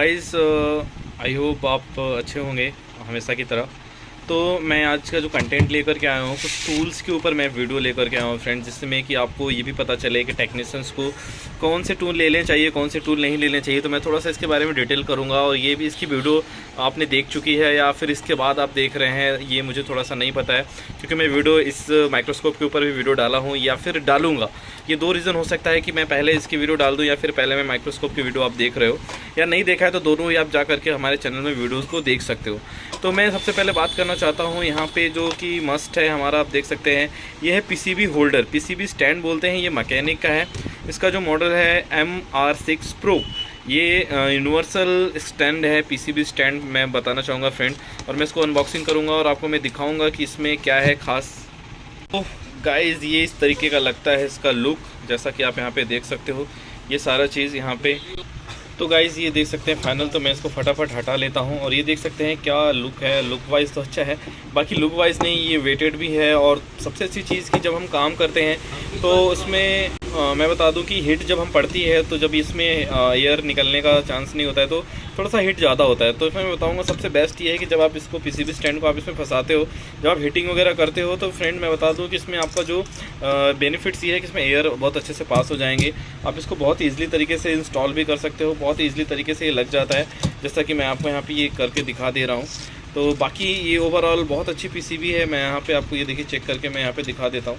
Guys I hope आप अच्छे होंगे हमेशा की तरह। तो मैं आज का जो कंटेंट लेकर के आया हूँ, कुछ टूल्स के ऊपर मैं वीडियो लेकर के आया हूँ फ्रेंड्स जिसमें कि आपको ये भी पता चले कि टेक्नीशियंस को कौन से टूल ले लेने चाहिए, कौन से टूल नहीं लेने चाहिए। तो मैं थोड़ा सा इसके बारे में डिटेल करूँगा और ये भी इसकी वीडियो आपने देख चुकी है या फिर इसके बाद आप देख रहे हैं, ये मुझे थोड़ा सा नहीं पता है, क्योंकि मैं वीडियो इस माइक्रोस्कोप के ऊपर भी वीडियो डाला हूँ या फिर डालूँगा। ये दो रीज़न हो सकता है कि मैं पहले इसकी वीडियो डाल दूँ या फिर पहले मैं माइक्रोस्कोप की वीडियो आप देख रहे हो। या नहीं देखा है तो दोनों ही आप जा करके हमारे चैनल में वीडियोज़ को देख सकते हो। तो मैं सबसे पहले बात करना चाहता हूँ यहाँ पे जो कि मस्ट है, हमारा आप देख सकते हैं। ये है पीसीबी होल्डर पीसीबी स्टैंड बोलते हैं, ये मैकेनिक का है। इसका जो मॉडल है एम आर सिक्स प्रो ये यूनिवर्सल स्टैंड है पीसीबी स्टैंड मैं बताना चाहूँगा फ्रेंड और मैं इसको अनबॉक्सिंग करूँगा और आपको मैं दिखाऊँगा कि इसमें क्या है ख़ास। तो गाइज़ ये इस तरीके का लगता है इसका लुक जैसा कि आप यहाँ पे देख सकते हो। ये सारा चीज़ यहाँ पे तो गाइज़ ये देख सकते हैं फाइनल तो मैं इसको फटाफट हटा लेता हूँ और ये देख सकते हैं क्या लुक है लुक वाइज तो अच्छा है। बाकी लुक वाइज नहीं, ये वेटेड भी है और सबसे अच्छी चीज़ की जब हम काम करते हैं तो उसमें आ, मैं बता दूँ कि हीट जब हम पड़ती है तो जब इसमें एयर निकलने का चांस नहीं होता है तो थोड़ा सा हीट ज़्यादा होता है। तो इसमें मैं बताऊँगा सबसे बेस्ट ये है कि जब आप इसको पीसीबी स्टैंड को आप इसमें फंसाते हो जब आप हीटिंग वगैरह करते हो तो फ्रेंड मैं बता दूँ कि इसमें आपका जो बेनिफिट्स ये है कि इसमें एयर बहुत अच्छे से पास हो जाएँगे। आप इसको बहुत ईजिली तरीके से इंस्टॉल भी कर सकते हो बहुत ईजिली तरीके से ये लग जाता है जैसा कि मैं आपको यहाँ पर ये करके दिखा दे रहा हूँ। तो बाकी ये ओवरऑल बहुत अच्छी पीसीबी है मैं यहाँ पर आपको ये देखिए चेक करके मैं यहाँ पर दिखा देता हूँ।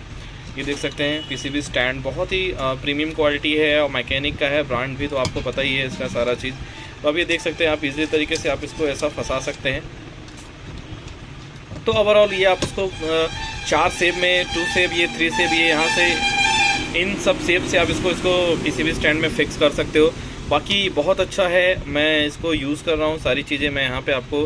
ये देख सकते हैं पीसीबी स्टैंड बहुत ही प्रीमियम क्वालिटी है और मैकेनिक का है ब्रांड भी तो आपको पता ही है इसका सारा चीज़। तो अब ये देख सकते हैं, आप इजी तरीके से आप इसको ऐसा फंसा सकते हैं। तो ओवरऑल ये आप इसको चार सेब में टू सेब ये थ्री सेब ये यहाँ से इन सब सेब से आप इसको इसको पीसीबी स्टैंड में फिक्स कर सकते हो। बाकी बहुत अच्छा है, मैं इसको यूज़ कर रहा हूँ, सारी चीज़ें मैं यहाँ पे आपको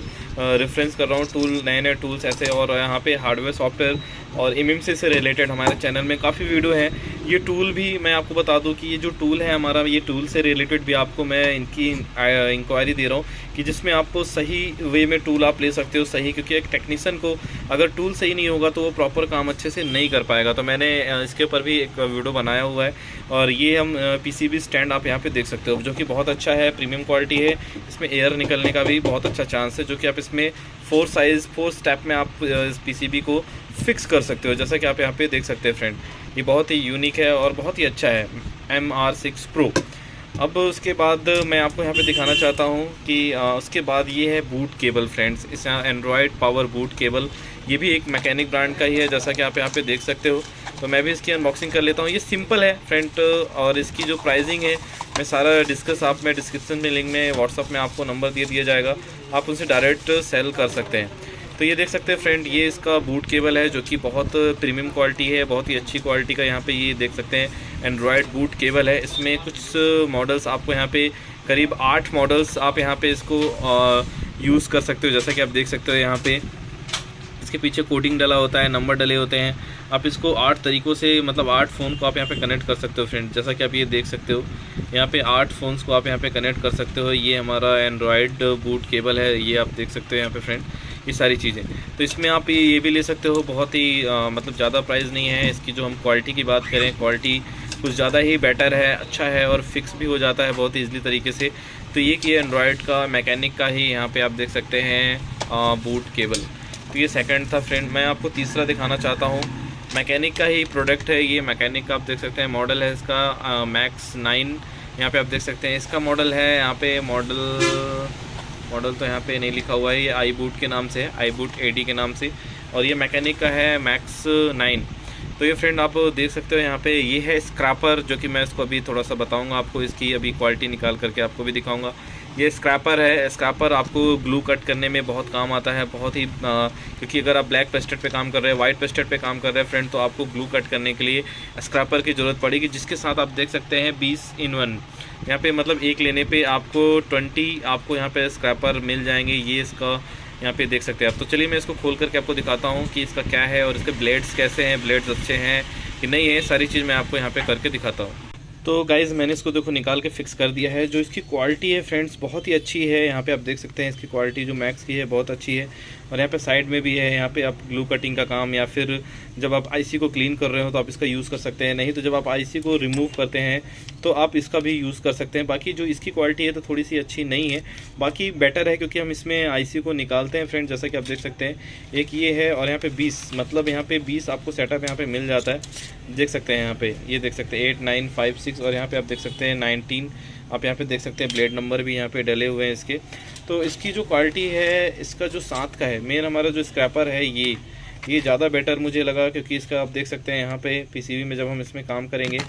रेफरेंस कर रहा हूँ टूल नए नए टूल्स ऐसे और यहाँ पे हार्डवेयर सॉफ्टवेयर और एमएमसी से रिलेटेड हमारे चैनल में काफ़ी वीडियो हैं। ये टूल भी मैं आपको बता दूँ कि ये जो टूल है हमारा, ये टूल से रिलेटेड भी आपको मैं इनकी इंक्वायरी दे रहा हूँ कि जिसमें आपको सही वे में टूल आप ले सकते हो, सही, क्योंकि एक टेक्नीसन को अगर टूल सही नहीं होगा तो वो प्रॉपर काम अच्छे से नहीं कर पाएगा। तो मैंने इसके ऊपर भी एक वीडियो बनाया हुआ है और ये हम पीसीबी स्टैंड आप यहाँ पर देख सकते हो, जो कि बहुत अच्छा है प्रीमियम क्वालिटी है। इसमें एयर निकलने का भी बहुत अच्छा चांस है, जो कि आप इसमें फोर साइज़ फोर स्टेप में आप इस पी को फिक्स कर सकते हो जैसा कि आप यहाँ पे देख सकते हैं फ्रेंड ये बहुत ही यूनिक है और बहुत ही अच्छा है एम आर सिक्स प्रो अब उसके बाद मैं आपको यहाँ पे दिखाना चाहता हूँ कि आ, उसके बाद ये है बूट केबल फ्रेंड्स इस यहाँ एंड्रॉयड पावर बूट केबल ये भी एक मैकेनिक ब्रांड का ही है जैसा कि आप यहाँ पे देख सकते हो। तो मैं भी इसकी अनबॉक्सिंग कर लेता हूँ। ये सिंपल है फ्रेंड और इसकी जो प्राइसिंग है मैं सारा डिस्कस आप में डिस्क्रिप्शन में लिंक में व्हाट्सअप में आपको नंबर दे दिया जाएगा। आप उनसे डायरेक्ट सेल कर सकते हैं। तो ये देख सकते हैं फ्रेंड ये इसका बूट केबल है जो कि बहुत प्रीमियम क्वालिटी है, बहुत ही अच्छी क्वालिटी का यहाँ पे ये देख सकते हैं एंड्रॉयड बूट केबल है। इसमें कुछ मॉडल्स आपको यहाँ पे करीब आठ मॉडल्स आप यहाँ पे इसको यूज़ कर सकते हो। जैसा कि आप देख सकते हो यहाँ पे इसके पीछे कोडिंग डला होता है नंबर डले होते हैं। आप इसको आठ तरीक़ों से मतलब आठ फ़ोन को आप यहाँ पे कनेक्ट कर सकते हो फ्रेंड जैसा कि आप ये देख सकते हो, यहाँ पे आठ फ़ोन्स को आप यहाँ पे कनेक्ट कर सकते हो। ये हमारा एंड्रॉयड बूट केबल है, ये आप देख सकते हो यहाँ पे फ्रेंड ये सारी चीज़ें। तो इसमें आप ये भी ले सकते हो बहुत ही आ, मतलब ज़्यादा प्राइस नहीं है। इसकी जो हम क्वालिटी की बात करें क्वालिटी कुछ ज़्यादा ही बेटर है अच्छा है और फिक्स भी हो जाता है बहुत ईजिली तरीके से। तो ये कि एंड्रॉयड का मैकेनिक का ही यहाँ पर आप देख सकते हैं बूट केबल तो ये सेकेंड था फ्रेंड मैं आपको तीसरा दिखाना चाहता हूँ। मैकेनिक का ही प्रोडक्ट है ये मैकेनिक का आप देख सकते हैं मॉडल है इसका मैक्स नाइन यहाँ पे आप देख सकते हैं। इसका मॉडल है यहाँ पे मॉडल मॉडल तो यहाँ पे नहीं लिखा हुआ है, ये आई बूट के नाम से है, आई बूट ए के नाम से। और ये मैकेनिक का है मैक्स नाइन। तो ये फ्रेंड आप देख सकते हो यहाँ पे, ये है स्क्रैपर, जो कि मैं इसको अभी थोड़ा सा बताऊँगा आपको, इसकी अभी क्वालिटी निकाल करके आपको भी दिखाऊँगा। ये स्क्रैपर है स्क्रैपर आपको ग्लू कट करने में बहुत काम आता है बहुत ही आ, क्योंकि अगर आप ब्लैक पेस्टेड पे काम कर रहे हैं वाइट पेस्टेड पे काम कर रहे हैं फ्रेंड तो आपको ग्लू कट करने के लिए स्क्रैपर की ज़रूरत पड़ेगी जिसके साथ आप देख सकते हैं बीस इन वन यहाँ पे मतलब एक लेने पे आपको ट्वेंटी आपको यहाँ पे स्क्रैपर मिल जाएँगे ये इसका यहाँ पे देख सकते हैं आप। तो चलिए मैं इसको खोल करके आपको दिखाता हूँ कि इसका क्या है और इसके ब्लेड्स कैसे हैं ब्लेड्स अच्छे हैं कि नहीं है सारी चीज़ मैं आपको यहाँ पर करके दिखाता हूँ। तो गाइज़ मैंने इसको देखो निकाल के फिक्स कर दिया है। जो इसकी क्वालिटी है फ्रेंड्स बहुत ही अच्छी है। यहाँ पे आप देख सकते हैं, इसकी क्वालिटी जो मैक्स की है, बहुत अच्छी है। और यहाँ पे साइड में भी है, यहाँ पे आप ग्लू कटिंग का काम या फिर जब आप आईसी को क्लीन कर रहे हो तो आप इसका यूज़ कर सकते हैं, नहीं तो जब आप आईसी को रिमूव करते हैं तो आप इसका भी यूज़ कर सकते हैं। बाकी जो इसकी क्वालिटी है तो थोड़ी सी अच्छी नहीं है, बाकी बेटर है क्योंकि हम इसमें आईसी को निकालते हैं फ्रेंड जैसा कि आप देख सकते हैं। एक ये है और यहाँ पे 20 मतलब यहाँ पे 20 आपको सेटअप यहाँ पे मिल जाता है। देख सकते हैं यहाँ पे, ये देख सकते हैं एट नाइन फाइव सिक्स और यहाँ पे आप देख सकते हैं नाइनटीन आप यहाँ पे देख सकते हैं ब्लेड नंबर भी यहाँ पे डले हुए हैं इसके। तो इसकी जो क्वालिटी है, इसका जो साथ का है मेन हमारा जो स्क्रैपर है ये ये ज़्यादा बेटर मुझे लगा क्योंकि इसका आप देख सकते हैं यहाँ पे पीसीबी में जब हम इसमें काम करेंगे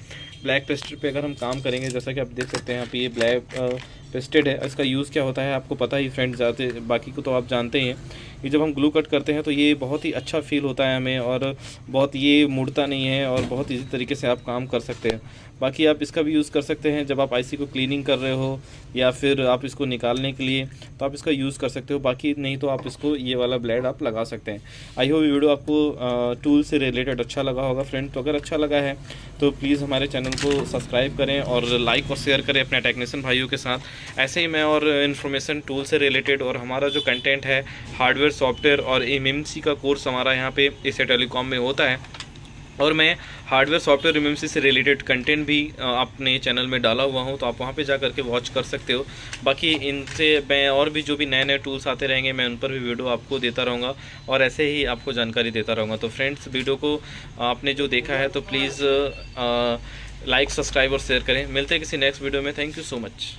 ब्लैक पेस्टर पे अगर हम काम करेंगे, जैसा कि आप देख सकते हैं यहाँ पे ये ब्लैक पेस्टेड है। इसका यूज़ क्या होता है, आपको पता ही फ्रेंड जाते, बाकी को तो आप जानते ही हैं। ये जब हम ग्लू कट करते हैं तो ये बहुत ही अच्छा फील होता है हमें और बहुत ये मुड़ता नहीं है और बहुत ईजी तरीके से आप काम कर सकते हैं। बाकी आप इसका भी यूज़ कर सकते हैं जब आप आईसी को क्लीनिंग कर रहे हो या फिर आप इसको निकालने के लिए तो आप इसका यूज़ कर सकते हो। बाकी नहीं तो आप इसको ये वाला ब्लेड आप लगा सकते हैं। आई होप वीडियो आपको टूल से रिलेटेड अच्छा लगा होगा। फ्रेंड तो अगर अच्छा लगा है तो प्लीज़ हमारे चैनल को सब्सक्राइब करें और लाइक और शेयर करें अपने टेक्नीशियन भाइयों के साथ। ऐसे ही मैं और इन्फॉर्मेशन टूल से रिलेटेड और हमारा जो कंटेंट है हार्डवेयर सॉफ्टवेयर और एम का कोर्स हमारा यहाँ पे इसे टेलीकॉम में होता है। और मैं हार्डवेयर सॉफ्टवेयर एम से रिलेटेड कंटेंट भी अपने चैनल में डाला हुआ हूँ तो आप वहाँ पे जा करके वॉच कर सकते हो। बाकी इनसे मैं और भी जो भी नए नए टूल्स आते रहेंगे, मैं उन पर भी वीडियो आपको देता रहूँगा और ऐसे ही आपको जानकारी देता रहूँगा। तो फ्रेंड्स वीडियो को आपने जो देखा है तो प्लीज़ लाइक सब्सक्राइब और शेयर करें। मिलते हैं किसी नेक्स्ट वीडियो में। Thank you so much